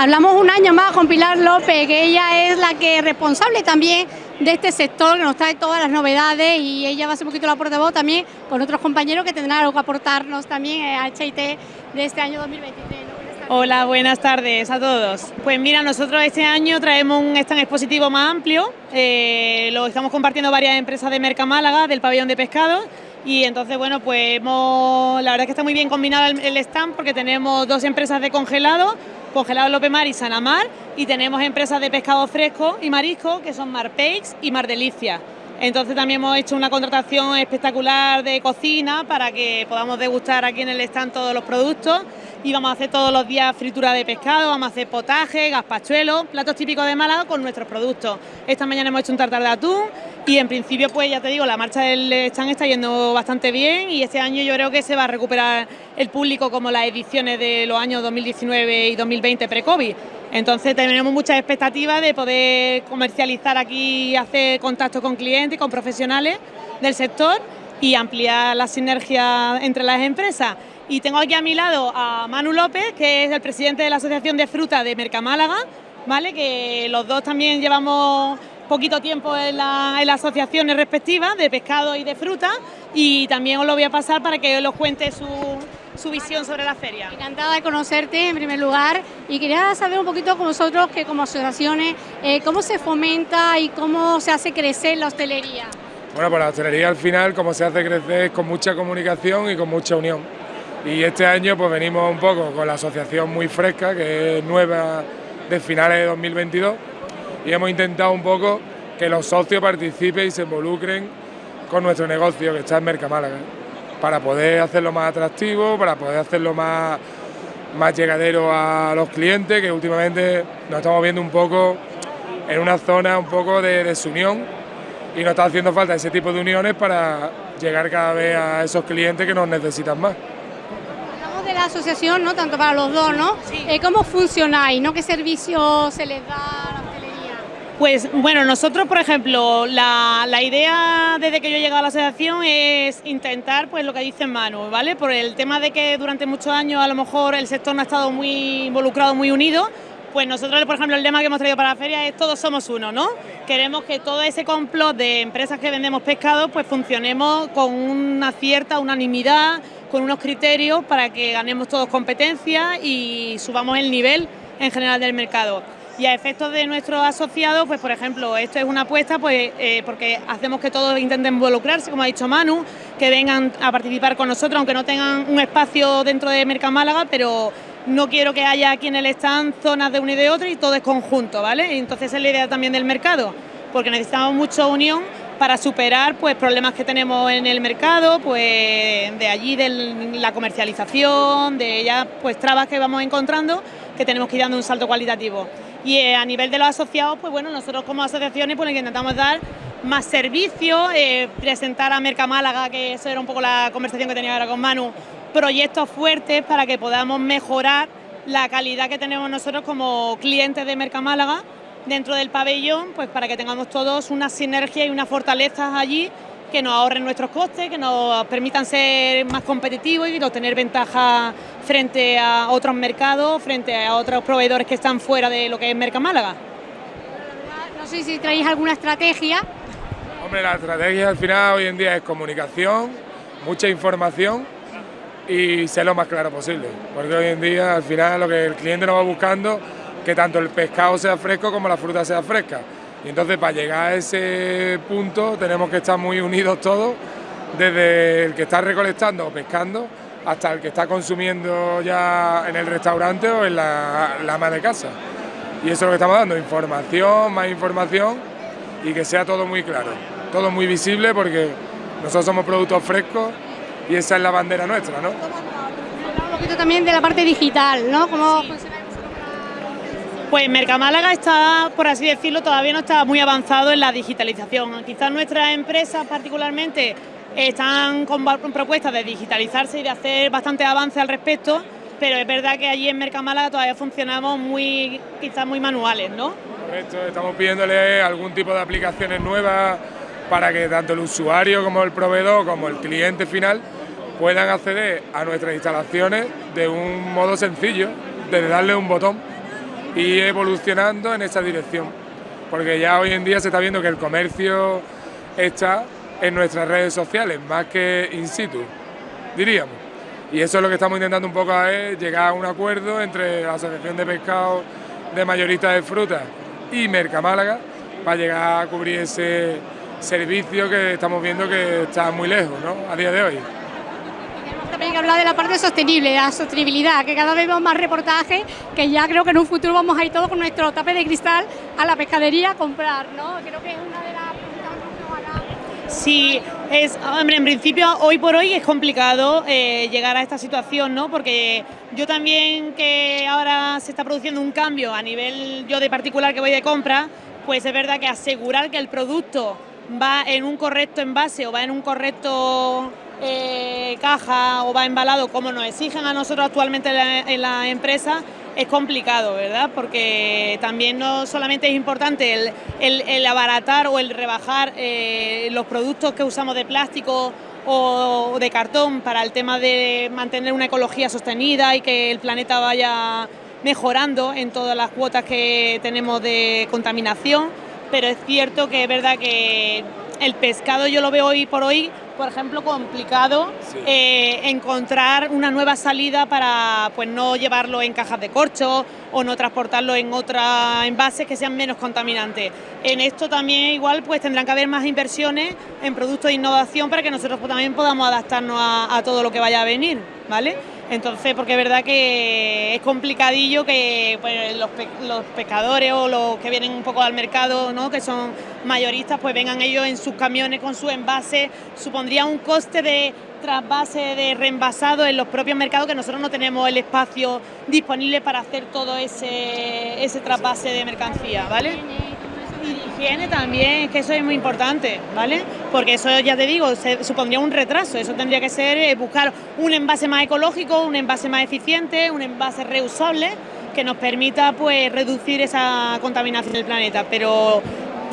Hablamos un año más con Pilar López, que ella es la que es responsable también de este sector, que nos trae todas las novedades y ella va a ser un poquito la portavoz también con otros compañeros que tendrán algo que aportarnos también a HIT de este año 2023. Hola, buenas tardes a todos. Pues mira, nosotros este año traemos un stand expositivo más amplio, eh, lo estamos compartiendo varias empresas de Merca Málaga, del pabellón de pescado, y entonces, bueno, pues hemos, la verdad es que está muy bien combinado el, stand porque tenemos dos empresas de congelado, Congelado López Mar y Sanamar, y tenemos empresas de pescado fresco y marisco, que son Marpeix y Mar Delicia. Entonces también hemos hecho una contratación espectacular de cocina para que podamos degustar aquí en el stand todos los productos y vamos a hacer todos los días fritura de pescado, vamos a hacer potaje, gazpachuelo, platos típicos de Málaga con nuestros productos. Esta mañana hemos hecho un tartar de atún y en principio pues ya te digo, la marcha del stand está yendo bastante bien y este año yo creo que se va a recuperar el público como las ediciones de los años 2019 y 2020 pre-COVID. Entonces tenemos muchas expectativas de poder comercializar aquí, hacer contacto con clientes, con profesionales del sector y ampliar la sinergia entre las empresas. Y tengo aquí a mi lado a Manu López, que es el presidente de la Asociación de Fruta de Mercamálaga, ¿vale? que los dos también llevamos poquito tiempo en, las asociaciones respectivas de pescado y de fruta y también os lo voy a pasar para que os cuente su, su visión sobre la feria. Encantada de conocerte en primer lugar y quería saber un poquito con vosotros que como asociaciones, eh, cómo se fomenta y cómo se hace crecer la hostelería. Bueno, pues la hostelería al final como se hace crecer es con mucha comunicación y con mucha unión. Y este año pues venimos un poco con la asociación muy fresca, que es nueva de finales de 2022, y hemos intentado un poco que los socios participen y se involucren con nuestro negocio que está en Mercamálaga para poder hacerlo más atractivo, para poder hacerlo más, más llegadero a los clientes, que últimamente nos estamos viendo un poco en una zona un poco de desunión y nos está haciendo falta ese tipo de uniones para llegar cada vez a esos clientes que nos necesitan más. La asociación, ¿no? Tanto para los dos, ¿no? Eh, ¿Cómo funcionáis? ¿no? ¿Qué servicios se les da? Pues bueno, nosotros, por ejemplo, la, idea desde que yo he llegado a la asociación es intentar, pues lo que dice Manu, ¿vale? Por el tema de que durante muchos años a lo mejor el sector no ha estado muy involucrado, muy unido, pues nosotros, por ejemplo, el lema que hemos traído para la feria es todos somos uno, ¿no? Queremos que todo ese complot de empresas que vendemos pescado, pues funcionemos con una cierta unanimidad, con unos criterios para que ganemos todos competencia y subamos el nivel en general del mercado. Y a efectos de nuestros asociados, pues por ejemplo, esto es una apuesta pues, eh, porque hacemos que todos intenten involucrarse, como ha dicho Manu, que vengan a participar con nosotros, aunque no tengan un espacio dentro de Málaga, pero no quiero que haya aquí en el stand zonas de una y de otra y todo es conjunto, ¿vale? Entonces es la idea también del mercado, porque necesitamos mucha unión para superar pues problemas que tenemos en el mercado, pues de allí de la comercialización, de ya pues trabas que vamos encontrando que tenemos que ir dando un salto cualitativo. Y eh, a nivel de los asociados, pues bueno, nosotros como asociaciones pues intentamos dar más servicios, eh, presentar a Merca Málaga, que eso era un poco la conversación que tenía ahora con Manu, proyectos fuertes para que podamos mejorar la calidad que tenemos nosotros como clientes de Merca Málaga dentro del pabellón, pues para que tengamos todos una sinergia y una fortaleza allí que nos ahorren nuestros costes, que nos permitan ser más competitivos y obtener ventaja frente a otros mercados, frente a otros proveedores que están fuera de lo que es Merca Málaga. No sé si traéis alguna estrategia. Hombre, la estrategia al final hoy en día es comunicación, mucha información y ser lo más claro posible, porque hoy en día al final lo que el cliente nos va buscando que tanto el pescado sea fresco como la fruta sea fresca. Y entonces para llegar a ese punto tenemos que estar muy unidos todos, desde el que está recolectando o pescando hasta el que está consumiendo ya en el restaurante o en la, la ama de casa. Y eso es lo que estamos dando, información, más información y que sea todo muy claro, todo muy visible porque nosotros somos productos frescos y esa es la bandera nuestra, ¿no? Un poquito también de la parte digital, ¿no? Pues Mercamálaga está, por así decirlo, todavía no está muy avanzado en la digitalización. Quizás nuestras empresas particularmente están con propuestas de digitalizarse y de hacer bastante avance al respecto, pero es verdad que allí en Mercamálaga todavía funcionamos muy, quizás muy manuales, ¿no? Correcto, estamos pidiéndole algún tipo de aplicaciones nuevas para que tanto el usuario como el proveedor como el cliente final puedan acceder a nuestras instalaciones de un modo sencillo, de darle un botón y evolucionando en esa dirección. Porque ya hoy en día se está viendo que el comercio está en nuestras redes sociales, más que in situ, diríamos. Y eso es lo que estamos intentando un poco es llegar a un acuerdo entre la Asociación de Pescado de Mayoristas de Frutas y Mercamálaga para llegar a cubrir ese servicio que estamos viendo que está muy lejos ¿no? a día de hoy. Hablar de la parte sostenible, la sostenibilidad, que cada vez vemos más reportajes, que ya creo que en un futuro vamos a ir todos con nuestro tape de cristal a la pescadería a comprar, ¿no? Creo que es una de las Sí, es, hombre, en principio hoy por hoy es complicado eh, llegar a esta situación, ¿no? Porque yo también que ahora se está produciendo un cambio a nivel yo de particular que voy de compra, pues es verdad que asegurar que el producto va en un correcto envase o va en un correcto eh, caja o va embalado como nos exigen a nosotros actualmente en la, empresa, es complicado, ¿verdad? Porque también no solamente es importante el, abaratar o el rebajar eh, los productos que usamos de plástico o de cartón para el tema de mantener una ecología sostenida y que el planeta vaya mejorando en todas las cuotas que tenemos de contaminación, pero es cierto que es verdad que el pescado yo lo veo hoy por hoy, por ejemplo, complicado eh, encontrar una nueva salida para pues no llevarlo en cajas de corcho o no transportarlo en otros envases que sean menos contaminantes. En esto también igual pues tendrán que haber más inversiones en productos de innovación para que nosotros también podamos adaptarnos a, a todo lo que vaya a venir, ¿vale? Entonces, porque es verdad que es complicadillo que pues, los, pescadores o los que vienen un poco al mercado, ¿no? que son mayoristas, pues vengan ellos en sus camiones con su envase, supondría un coste de trasvase de reenvasado en los propios mercados que nosotros no tenemos el espacio disponible para hacer todo ese, ese trasvase de mercancía, ¿vale? Higiene también, es que eso es muy importante, ¿vale? Porque eso ya te digo, se, supondría un retraso, eso tendría que ser eh, buscar un envase más ecológico, un envase más eficiente, un envase reusable que nos permita pues reducir esa contaminación del planeta, pero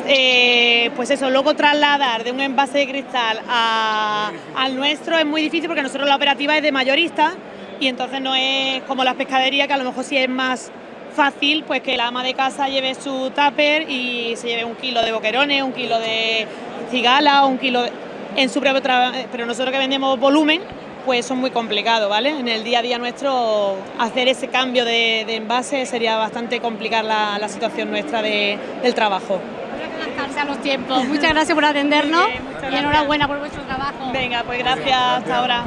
eh, pues eso, luego trasladar de un envase de cristal al nuestro es muy difícil porque nosotros la operativa es de mayorista y entonces no es como las pescaderías que a lo mejor sí es más fácil pues que la ama de casa lleve su tupper y se lleve un kilo de boquerones, un kilo de cigala, un kilo en su propio trabajo, pero nosotros que vendemos volumen, pues son muy complicado, ¿vale? En el día a día nuestro hacer ese cambio de, envase sería bastante complicar la, situación nuestra de, del trabajo. a los tiempos. Muchas gracias por atendernos y enhorabuena por vuestro trabajo. Venga, pues gracias, hasta ahora.